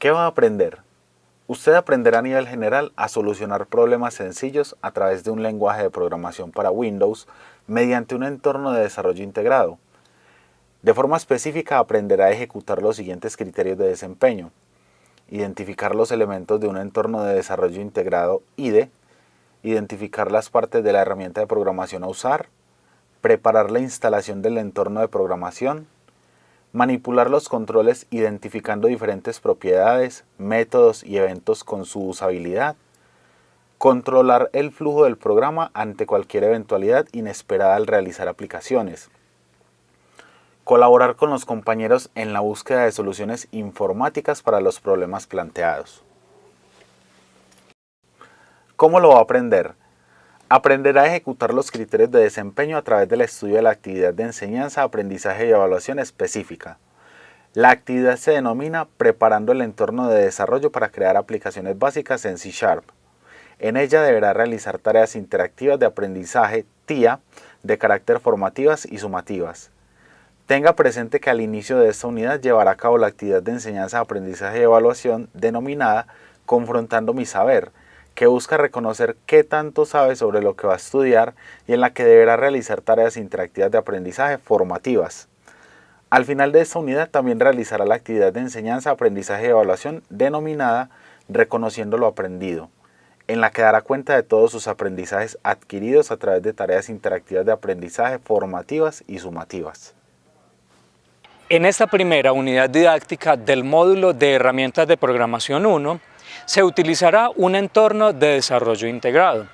¿Qué va a aprender? Usted aprenderá a nivel general a solucionar problemas sencillos a través de un lenguaje de programación para Windows mediante un entorno de desarrollo integrado. De forma específica aprenderá a ejecutar los siguientes criterios de desempeño. Identificar los elementos de un entorno de desarrollo integrado IDE, identificar las partes de la herramienta de programación a usar, preparar la instalación del entorno de programación, manipular los controles identificando diferentes propiedades, métodos y eventos con su usabilidad, controlar el flujo del programa ante cualquier eventualidad inesperada al realizar aplicaciones, colaborar con los compañeros en la búsqueda de soluciones informáticas para los problemas planteados. ¿Cómo lo va a aprender? Aprenderá a ejecutar los criterios de desempeño a través del estudio de la actividad de enseñanza, aprendizaje y evaluación específica. La actividad se denomina Preparando el entorno de desarrollo para crear aplicaciones básicas en C Sharp. En ella deberá realizar tareas interactivas de aprendizaje TIA de carácter formativas y sumativas. Tenga presente que al inicio de esta unidad llevará a cabo la actividad de enseñanza, aprendizaje y evaluación denominada Confrontando mi saber, que busca reconocer qué tanto sabe sobre lo que va a estudiar y en la que deberá realizar tareas interactivas de aprendizaje formativas. Al final de esta unidad también realizará la actividad de enseñanza, aprendizaje y evaluación denominada Reconociendo lo aprendido, en la que dará cuenta de todos sus aprendizajes adquiridos a través de tareas interactivas de aprendizaje formativas y sumativas. En esta primera unidad didáctica del módulo de herramientas de programación 1, se utilizará un entorno de desarrollo integrado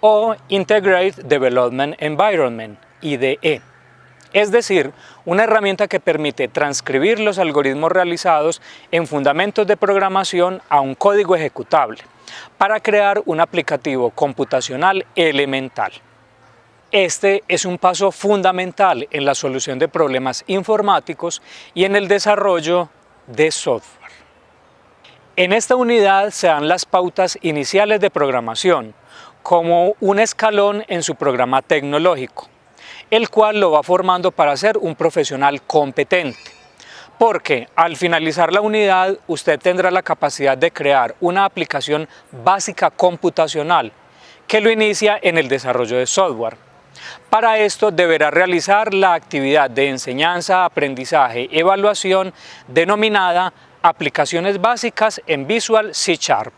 o Integrated Development Environment, IDE. Es decir, una herramienta que permite transcribir los algoritmos realizados en fundamentos de programación a un código ejecutable para crear un aplicativo computacional elemental. Este es un paso fundamental en la solución de problemas informáticos y en el desarrollo de software. En esta unidad se dan las pautas iniciales de programación, como un escalón en su programa tecnológico, el cual lo va formando para ser un profesional competente. Porque al finalizar la unidad usted tendrá la capacidad de crear una aplicación básica computacional que lo inicia en el desarrollo de software. Para esto deberá realizar la actividad de enseñanza, aprendizaje, evaluación denominada Aplicaciones básicas en Visual C Sharp.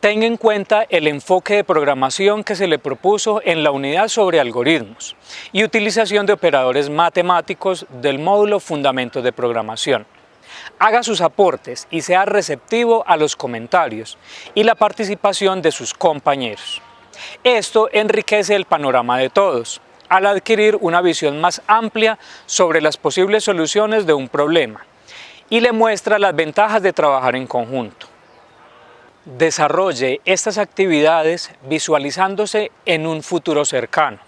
Tenga en cuenta el enfoque de programación que se le propuso en la unidad sobre algoritmos y utilización de operadores matemáticos del módulo Fundamentos de Programación. Haga sus aportes y sea receptivo a los comentarios y la participación de sus compañeros. Esto enriquece el panorama de todos, al adquirir una visión más amplia sobre las posibles soluciones de un problema y le muestra las ventajas de trabajar en conjunto. Desarrolle estas actividades visualizándose en un futuro cercano.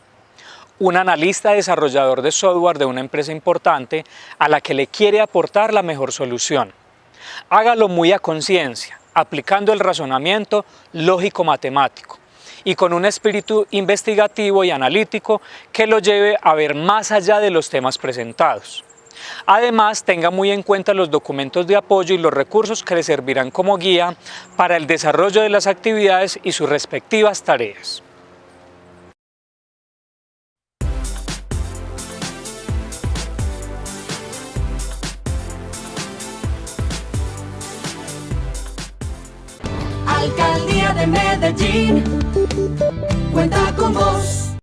Un analista desarrollador de software de una empresa importante a la que le quiere aportar la mejor solución. Hágalo muy a conciencia, aplicando el razonamiento lógico-matemático y con un espíritu investigativo y analítico que lo lleve a ver más allá de los temas presentados. Además, tenga muy en cuenta los documentos de apoyo y los recursos que le servirán como guía para el desarrollo de las actividades y sus respectivas tareas. Alcaldía de Medellín cuenta con vos.